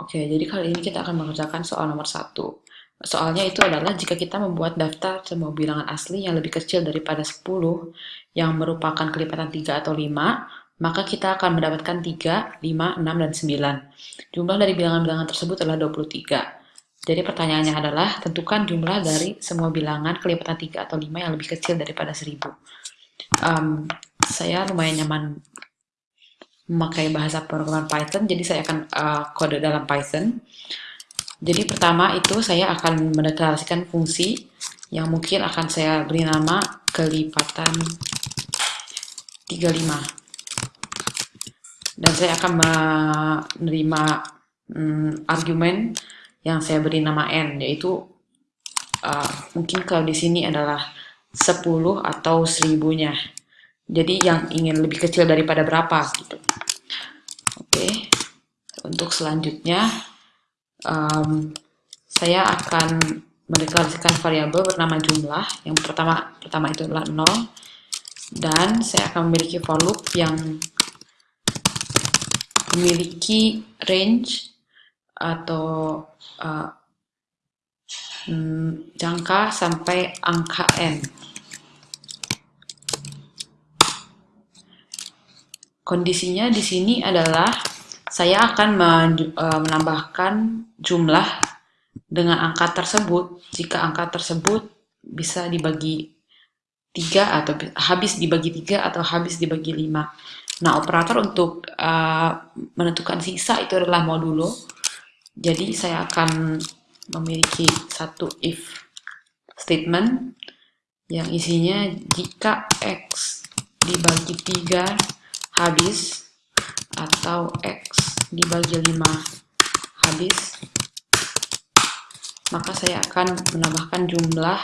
Oke, jadi kali ini kita akan mengerjakan soal nomor satu. Soalnya itu adalah jika kita membuat daftar semua bilangan asli yang lebih kecil daripada 10, yang merupakan kelipatan 3 atau 5, maka kita akan mendapatkan 3, 5, 6, dan 9. Jumlah dari bilangan-bilangan tersebut adalah 23. Jadi pertanyaannya adalah, tentukan jumlah dari semua bilangan kelipatan 3 atau 5 yang lebih kecil daripada 1000. Um, saya lumayan nyaman memakai bahasa pemrograman Python, jadi saya akan uh, kode dalam Python. Jadi pertama itu saya akan mendeklarasikan fungsi yang mungkin akan saya beri nama kelipatan 35. Dan saya akan menerima um, argumen yang saya beri nama n, yaitu uh, mungkin kalau di sini adalah 10 atau seribunya. Jadi yang ingin lebih kecil daripada berapa gitu. Oke, untuk selanjutnya um, saya akan mendeklarasikan variabel bernama jumlah. Yang pertama pertama itu adalah 0 dan saya akan memiliki for loop yang memiliki range atau uh, jangka sampai angka n. Kondisinya di sini adalah saya akan e, menambahkan jumlah dengan angka tersebut jika angka tersebut bisa dibagi tiga atau habis dibagi tiga atau habis dibagi lima. Nah, operator untuk uh, menentukan sisa itu adalah modulo. Jadi saya akan memiliki satu if statement yang isinya jika x dibagi tiga habis atau X dibagi 5 habis maka saya akan menambahkan jumlah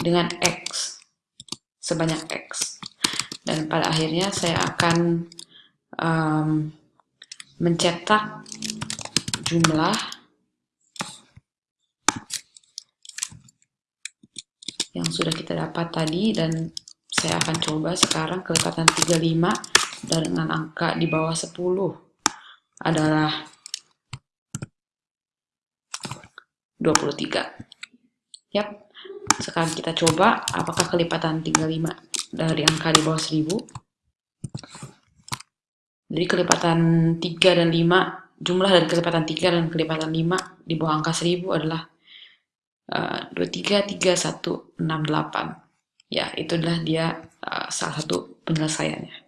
dengan X sebanyak X. Dan pada akhirnya saya akan um, mencetak jumlah yang sudah kita dapat tadi dan saya akan coba sekarang kelipatan 35 dengan angka di bawah 10 adalah 23. Yap, sekarang kita coba apakah kelipatan 35 dari angka di bawah 1000. Jadi kelipatan 3 dan 5, jumlah dari kelipatan 3 dan kelipatan 5 di bawah angka 1000 adalah uh, 23, 3, 1, 6, 8 ya itu adalah dia uh, salah satu penyelesaiannya